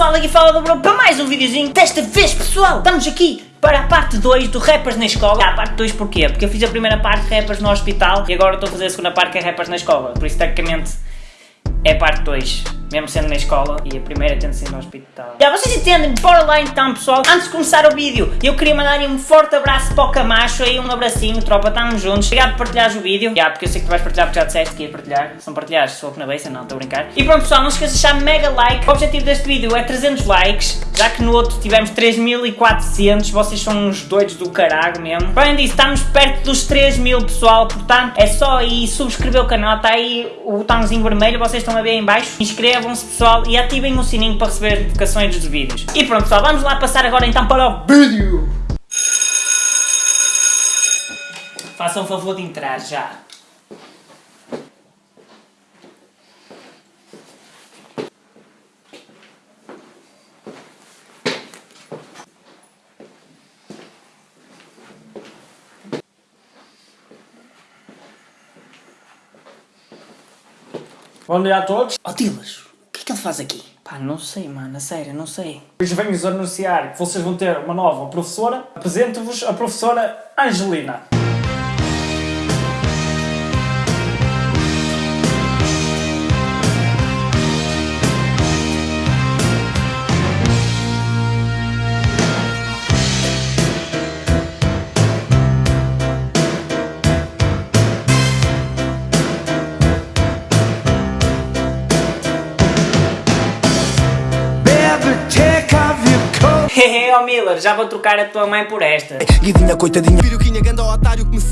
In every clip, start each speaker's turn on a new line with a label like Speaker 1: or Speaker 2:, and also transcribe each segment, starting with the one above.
Speaker 1: pessoal, aqui fala do Bruno para mais um videozinho. Desta vez pessoal, estamos aqui para a parte 2 do Rappers na Escola. Ah, a parte 2 porquê? Porque eu fiz a primeira parte Rappers no hospital e agora estou a fazer a segunda parte que é Rappers na Escola. Por isso tecnicamente é parte 2 mesmo sendo na escola e a primeira tendo sido no hospital. Já, vocês entendem? Bora lá então, pessoal. Antes de começar o vídeo, eu queria mandar um forte abraço para o Camacho aí, um abracinho, tropa, estamos juntos. Obrigado por partilhares o vídeo. Já, porque eu sei que tu vais partilhar porque já disseste que ia partilhar. Se não partilhares, sou na beça, não, estou a brincar. E pronto, pessoal, não se esqueça de deixar mega like. O objetivo deste vídeo é 300 likes, já que no outro tivemos 3400. Vocês são uns doidos do caralho mesmo. Além disso, estamos perto dos 3000, pessoal. Portanto, é só aí subscrever o canal. Está aí o botãozinho vermelho, vocês estão a ver aí em baixo. Inscrevam-se, pessoal, e ativem o sininho para receber as notificações dos vídeos. E pronto pessoal, vamos lá passar agora então para o vídeo! Façam o favor de entrar já.
Speaker 2: Bom dia a todos.
Speaker 1: Ó Dilas, que ele faz aqui? Pá, não sei, mano, a sério, não sei.
Speaker 2: Hoje venho-vos anunciar que vocês vão ter uma nova professora. Apresento-vos a professora Angelina.
Speaker 1: Hehe, oh Miller, já vou trocar a tua mãe por esta.
Speaker 3: Guidinha, coitadinha. Piruquinha, ganda otário que me.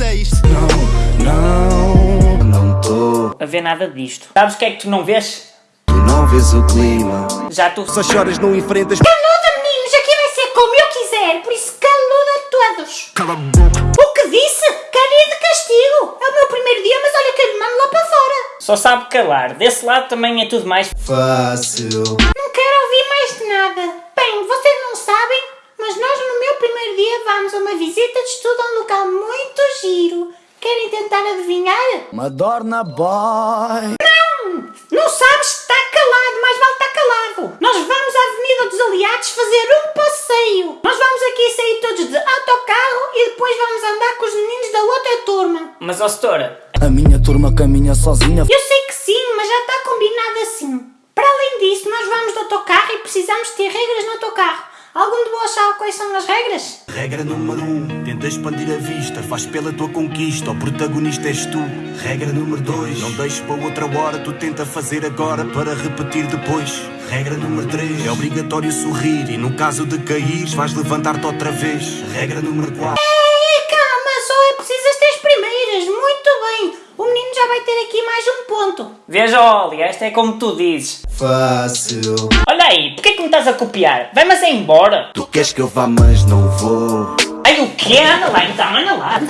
Speaker 4: Não, não, não tô.
Speaker 1: A ver nada disto. Sabes o que é que tu não vês?
Speaker 4: Tu não vês o clima.
Speaker 1: Já tu.
Speaker 3: Só choras, não enfrentas.
Speaker 5: Caluda, meninos, aqui vai ser como eu quiser, por isso caluda todos.
Speaker 3: Cala a boca.
Speaker 5: O que disse? Quero ir de castigo. É o meu primeiro dia, mas olha que eu lhe mando lá para fora.
Speaker 1: Só sabe calar. Desse lado também é tudo mais.
Speaker 4: Fácil.
Speaker 5: Não quero ouvir mais de nada. Bem, vocês não sabem, mas nós no meu primeiro dia vamos a uma visita de estudo a um local muito giro. Querem tentar adivinhar?
Speaker 3: Madonna Boy.
Speaker 5: Não! Não sabes? Está calado, mais vale estar calado. Nós vamos à Avenida dos Aliados fazer um passeio. Nós vamos aqui sair todos de autocarro e depois vamos andar com os meninos da outra turma.
Speaker 1: Mas, ó setora,
Speaker 3: A minha turma caminha sozinha.
Speaker 5: Eu sei que sim, mas já está combinado assim. Para além disso, nós vamos de autocarro e precisamos ter regras no autocarro. Algum de vós sabe quais são as regras?
Speaker 3: Regra número 1, um, tenta expandir a vista, faz pela tua conquista, o protagonista és tu. Regra número 2, não deixes para outra hora, tu tenta fazer agora para repetir depois. Regra número 3, é obrigatório sorrir e no caso de cair, vais levantar-te outra vez. Regra número 4.
Speaker 5: Ei, calma, só é preciso as três primeiras. Muito bem. O menino já vai ter aqui mais um ponto.
Speaker 1: veja, Oli, esta é como tu dizes.
Speaker 4: Fácil.
Speaker 1: Olha aí, porquê que me estás a copiar? Vai-me assim embora.
Speaker 4: Tu queres que eu vá, mas não vou.
Speaker 1: Ai, o quê? Anda lá então, anda lá.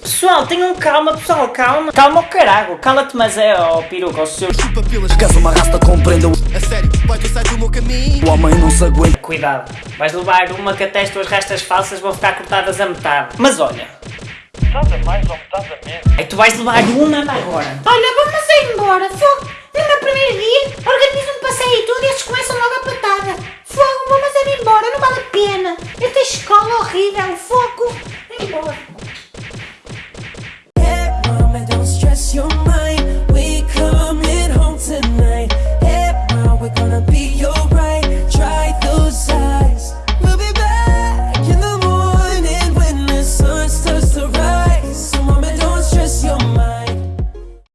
Speaker 1: Pessoal, tenham calma, pessoal, calma. Calma o carago, cala-te, mas é, ó, peruca, o seu...
Speaker 3: Papilas, caso uma rasta compreenda o... A sério, vai sai do meu caminho. O homem não se aguenta.
Speaker 1: Cuidado, vais levar uma que até as tuas restas falsas vão ficar cortadas a metade. Mas olha...
Speaker 2: Estás a mais ou estás a menos?
Speaker 1: Aí tu vais levar uma anda agora.
Speaker 5: Olha, vamos ir embora. Fogo. No meu primeiro dia, organizo passeio e tudo e estes começam logo a patada. Fogo, vamos ir embora, não vale